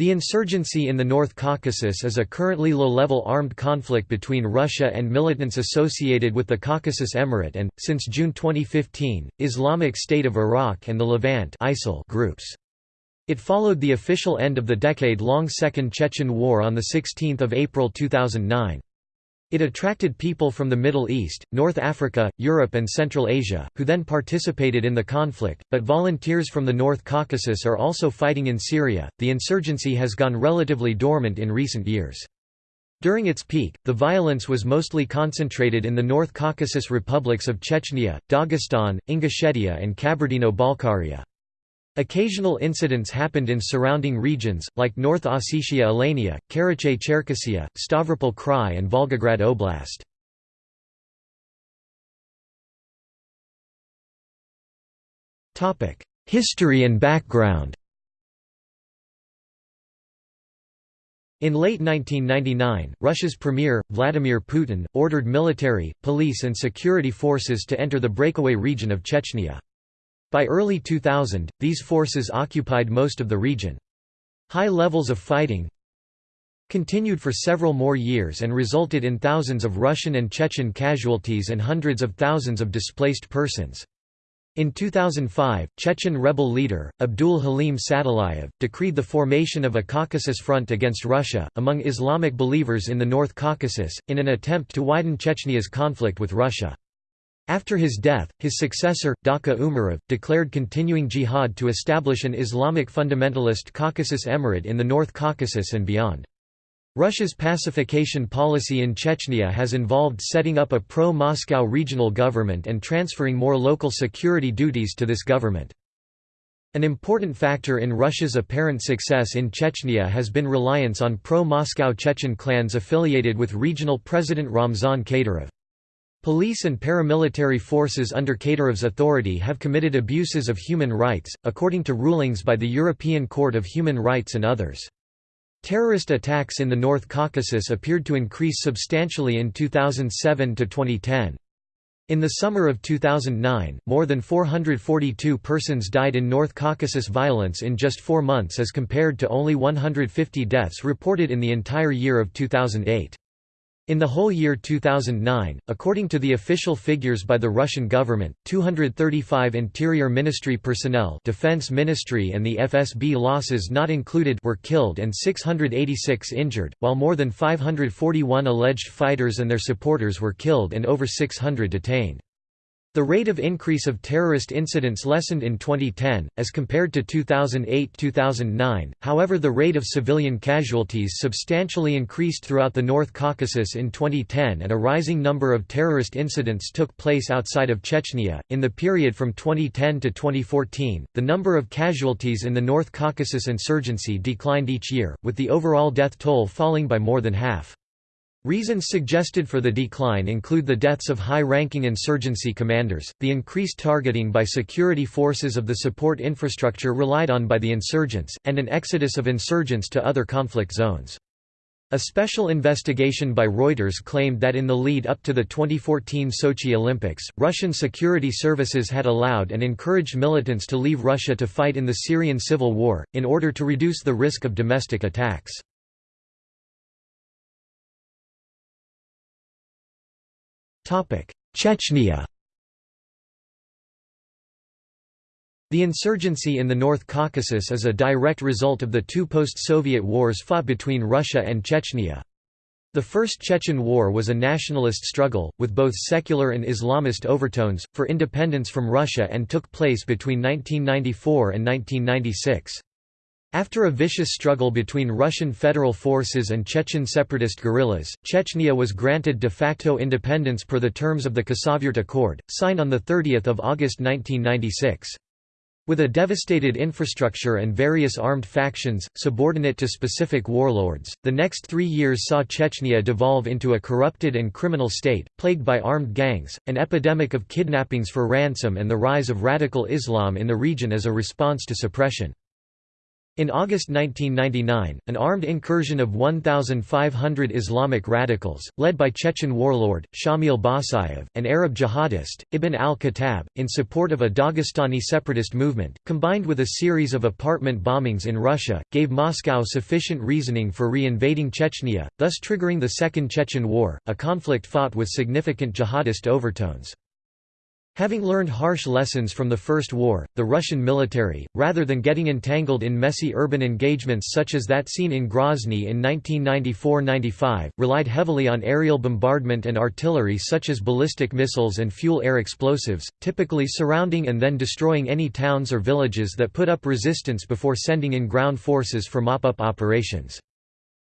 The insurgency in the North Caucasus is a currently low-level armed conflict between Russia and militants associated with the Caucasus Emirate and, since June 2015, Islamic State of Iraq and the Levant groups. It followed the official end of the decade-long Second Chechen War on 16 April 2009. It attracted people from the Middle East, North Africa, Europe and Central Asia, who then participated in the conflict, but volunteers from the North Caucasus are also fighting in Syria. The insurgency has gone relatively dormant in recent years. During its peak, the violence was mostly concentrated in the North Caucasus republics of Chechnya, Dagestan, Ingushetia and Kabardino-Balkaria. Occasional incidents happened in surrounding regions, like North Ossetia Alania, Karachay-Cherkessia, Stavropol Krai and Volgograd Oblast. History and background In late 1999, Russia's premier, Vladimir Putin, ordered military, police and security forces to enter the breakaway region of Chechnya. By early 2000, these forces occupied most of the region. High levels of fighting continued for several more years and resulted in thousands of Russian and Chechen casualties and hundreds of thousands of displaced persons. In 2005, Chechen rebel leader, Abdul Halim Sadulayev, decreed the formation of a Caucasus Front against Russia, among Islamic believers in the North Caucasus, in an attempt to widen Chechnya's conflict with Russia. After his death, his successor, Dokka Umarov, declared continuing jihad to establish an Islamic fundamentalist Caucasus Emirate in the North Caucasus and beyond. Russia's pacification policy in Chechnya has involved setting up a pro-Moscow regional government and transferring more local security duties to this government. An important factor in Russia's apparent success in Chechnya has been reliance on pro-Moscow Chechen clans affiliated with regional President Ramzan Kadyrov. Police and paramilitary forces under Kadyrov's authority have committed abuses of human rights, according to rulings by the European Court of Human Rights and others. Terrorist attacks in the North Caucasus appeared to increase substantially in 2007 to 2010. In the summer of 2009, more than 442 persons died in North Caucasus violence in just four months as compared to only 150 deaths reported in the entire year of 2008. In the whole year 2009, according to the official figures by the Russian government, 235 Interior Ministry personnel Defense Ministry and the FSB losses not included were killed and 686 injured, while more than 541 alleged fighters and their supporters were killed and over 600 detained. The rate of increase of terrorist incidents lessened in 2010, as compared to 2008–2009, however the rate of civilian casualties substantially increased throughout the North Caucasus in 2010 and a rising number of terrorist incidents took place outside of Chechnya. In the period from 2010 to 2014, the number of casualties in the North Caucasus insurgency declined each year, with the overall death toll falling by more than half. Reasons suggested for the decline include the deaths of high-ranking insurgency commanders, the increased targeting by security forces of the support infrastructure relied on by the insurgents, and an exodus of insurgents to other conflict zones. A special investigation by Reuters claimed that in the lead up to the 2014 Sochi Olympics, Russian security services had allowed and encouraged militants to leave Russia to fight in the Syrian civil war, in order to reduce the risk of domestic attacks. Chechnya The insurgency in the North Caucasus is a direct result of the two post-Soviet wars fought between Russia and Chechnya. The First Chechen War was a nationalist struggle, with both secular and Islamist overtones, for independence from Russia and took place between 1994 and 1996. After a vicious struggle between Russian federal forces and Chechen separatist guerrillas, Chechnya was granted de facto independence per the terms of the Khasavyurt Accord, signed on 30 August 1996. With a devastated infrastructure and various armed factions, subordinate to specific warlords, the next three years saw Chechnya devolve into a corrupted and criminal state, plagued by armed gangs, an epidemic of kidnappings for ransom and the rise of radical Islam in the region as a response to suppression. In August 1999, an armed incursion of 1,500 Islamic radicals, led by Chechen warlord, Shamil Basayev, and Arab jihadist, Ibn al-Khattab, in support of a Dagestani separatist movement, combined with a series of apartment bombings in Russia, gave Moscow sufficient reasoning for re-invading Chechnya, thus triggering the Second Chechen War, a conflict fought with significant jihadist overtones. Having learned harsh lessons from the First War, the Russian military, rather than getting entangled in messy urban engagements such as that seen in Grozny in 1994–95, relied heavily on aerial bombardment and artillery such as ballistic missiles and fuel-air explosives, typically surrounding and then destroying any towns or villages that put up resistance before sending in ground forces for mop-up operations.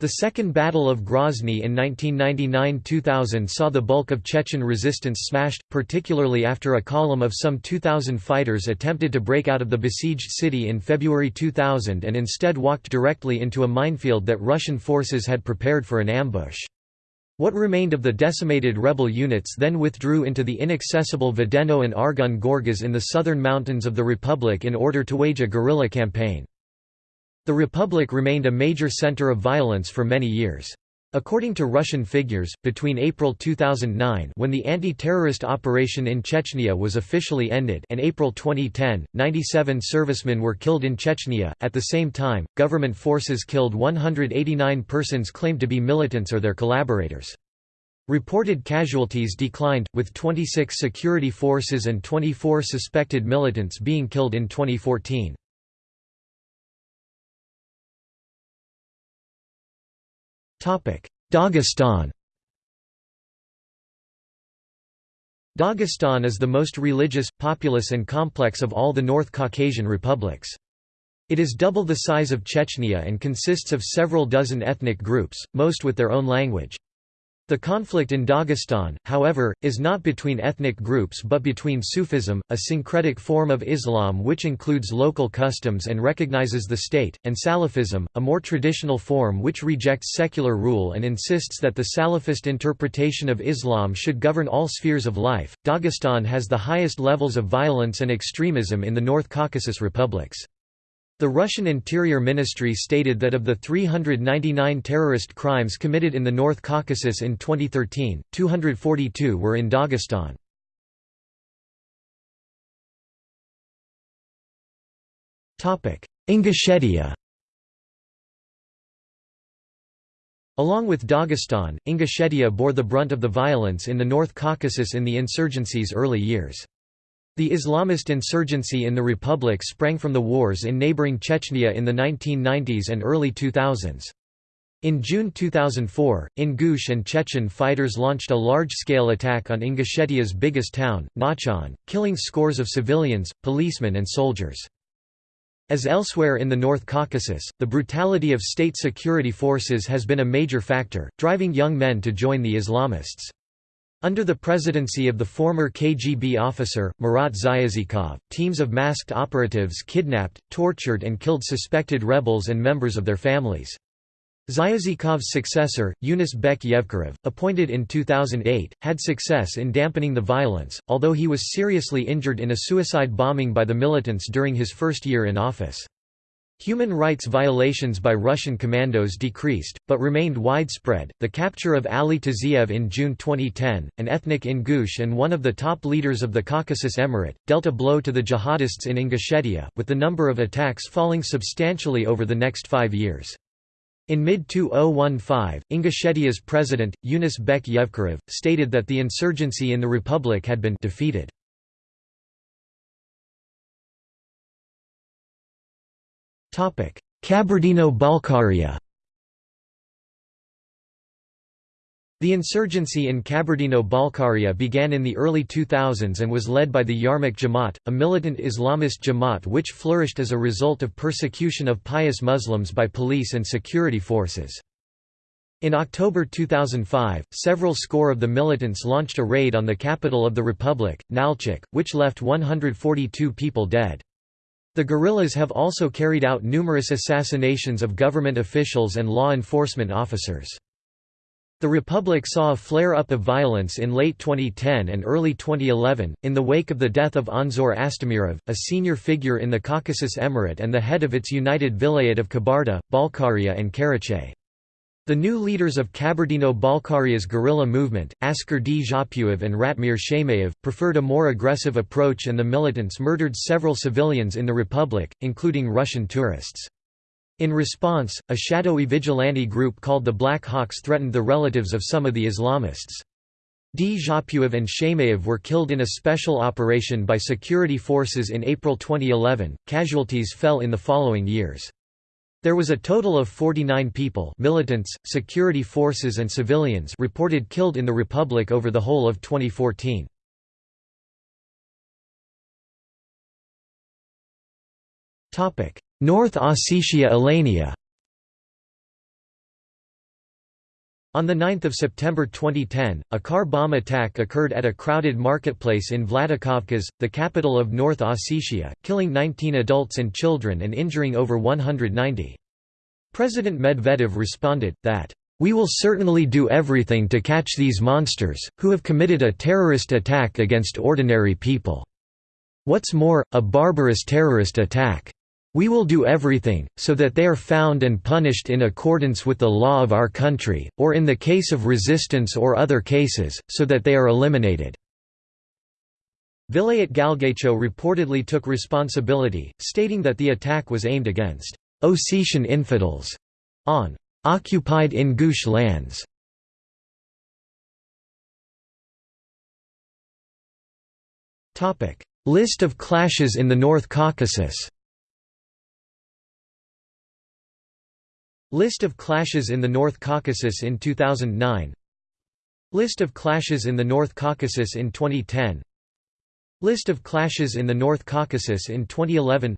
The Second Battle of Grozny in 1999–2000 saw the bulk of Chechen resistance smashed, particularly after a column of some 2,000 fighters attempted to break out of the besieged city in February 2000 and instead walked directly into a minefield that Russian forces had prepared for an ambush. What remained of the decimated rebel units then withdrew into the inaccessible Vedeno and Argun Gorges in the southern mountains of the Republic in order to wage a guerrilla campaign. The Republic remained a major center of violence for many years. According to Russian figures, between April 2009 when the anti-terrorist operation in Chechnya was officially ended and April 2010, 97 servicemen were killed in Chechnya. At the same time, government forces killed 189 persons claimed to be militants or their collaborators. Reported casualties declined, with 26 security forces and 24 suspected militants being killed in 2014. Dagestan Dagestan is the most religious, populous and complex of all the North Caucasian republics. It is double the size of Chechnya and consists of several dozen ethnic groups, most with their own language. The conflict in Dagestan, however, is not between ethnic groups but between Sufism, a syncretic form of Islam which includes local customs and recognizes the state, and Salafism, a more traditional form which rejects secular rule and insists that the Salafist interpretation of Islam should govern all spheres of life. Dagestan has the highest levels of violence and extremism in the North Caucasus republics. The Russian Interior Ministry stated that of the 399 terrorist crimes committed in the North Caucasus in 2013, 242 were in Dagestan. Ingushetia Along with Dagestan, Ingushetia bore the brunt of the violence in the North Caucasus in the insurgency's early years. The Islamist insurgency in the Republic sprang from the wars in neighboring Chechnya in the 1990s and early 2000s. In June 2004, Ingush and Chechen fighters launched a large-scale attack on Ingushetia's biggest town, Nazran, killing scores of civilians, policemen and soldiers. As elsewhere in the North Caucasus, the brutality of state security forces has been a major factor, driving young men to join the Islamists. Under the presidency of the former KGB officer, Marat Zyazikov, teams of masked operatives kidnapped, tortured and killed suspected rebels and members of their families. Zyazikov's successor, Yunus Bek Yevkurov, appointed in 2008, had success in dampening the violence, although he was seriously injured in a suicide bombing by the militants during his first year in office. Human rights violations by Russian commandos decreased, but remained widespread. The capture of Ali Taziev in June 2010, an ethnic Ingush and one of the top leaders of the Caucasus Emirate, dealt a blow to the jihadists in Ingushetia, with the number of attacks falling substantially over the next five years. In mid-2015, Ingushetia's president, Yunus Bek Yevkurov, stated that the insurgency in the republic had been defeated. Kabardino-Balkaria The insurgency in Kabardino-Balkaria began in the early 2000s and was led by the Yarmouk Jamaat, a militant Islamist Jamaat which flourished as a result of persecution of pious Muslims by police and security forces. In October 2005, several score of the militants launched a raid on the capital of the republic, Nalchik, which left 142 people dead. The guerrillas have also carried out numerous assassinations of government officials and law enforcement officers. The Republic saw a flare-up of violence in late 2010 and early 2011, in the wake of the death of Anzor Astamirov, a senior figure in the Caucasus Emirate and the head of its united vilayet of Kabarda, Balkaria and Karachay. The new leaders of Kabardino-Balkaria's guerrilla movement, Askar Dzhappuyev and Ratmir Sheymaev, preferred a more aggressive approach and the militants murdered several civilians in the Republic, including Russian tourists. In response, a shadowy vigilante group called the Black Hawks threatened the relatives of some of the Islamists. Dzhappuyev and Sheymaev were killed in a special operation by security forces in April 2011. Casualties fell in the following years. There was a total of 49 people militants, security forces and civilians reported killed in the Republic over the whole of 2014. North Ossetia Alania On 9 September 2010, a car bomb attack occurred at a crowded marketplace in Vladikavkaz, the capital of North Ossetia, killing 19 adults and children and injuring over 190. President Medvedev responded, that, "...we will certainly do everything to catch these monsters, who have committed a terrorist attack against ordinary people. What's more, a barbarous terrorist attack. We will do everything, so that they are found and punished in accordance with the law of our country, or in the case of resistance or other cases, so that they are eliminated." Vilayet Galgaycho reportedly took responsibility, stating that the attack was aimed against Ossetian infidels on occupied Ingush lands. List of clashes in the North Caucasus List of clashes in the North Caucasus in 2009 List of clashes in the North Caucasus in 2010 List of clashes in the North Caucasus in 2011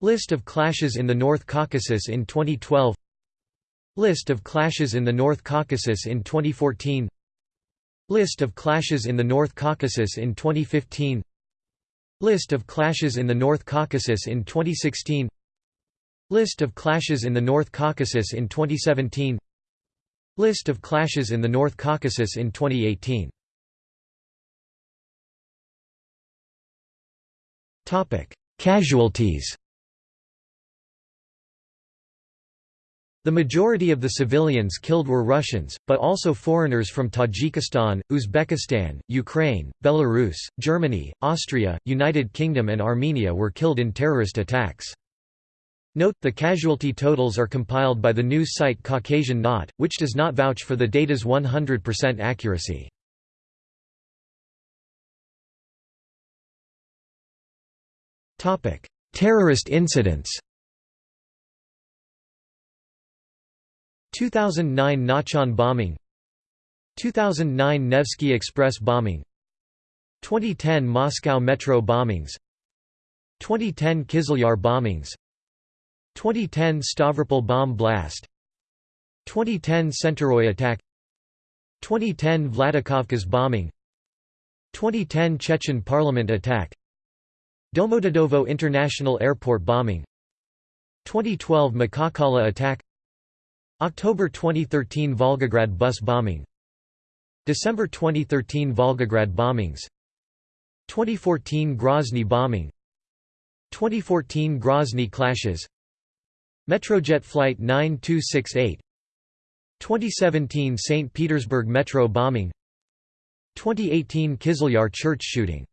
List of clashes in the North Caucasus in 2012 List of clashes in the North Caucasus in 2014 List of clashes in the North Caucasus in 2015 List of clashes in the North Caucasus in 2016 List of clashes in the North Caucasus in 2017 List of clashes in the North Caucasus in 2018 Casualties. The majority of the civilians killed were Russians, but also foreigners from Tajikistan, Uzbekistan, Ukraine, Belarus, Germany, Austria, United Kingdom and Armenia were killed in terrorist attacks. Note, the casualty totals are compiled by the news site Caucasian Knot, which does not vouch for the data's 100% accuracy. Terrorist incidents 2009 Nazran bombing 2009 Nevsky Express bombing 2010 Moscow metro bombings 2010 Kizlyar bombings 2010 Stavropol bomb blast. 2010 Tsentoroy attack. 2010 Vladikavkaz bombing. 2010 Chechen parliament attack. Domodedovo International Airport bombing. 2012 Makhachkala attack. October 2013 Volgograd bus bombing. December 2013 Volgograd bombings. 2014 Grozny bombing. 2014 Grozny clashes Metrojet Flight 9268 2017 St. Petersburg Metro bombing 2018 Kizlyar church shooting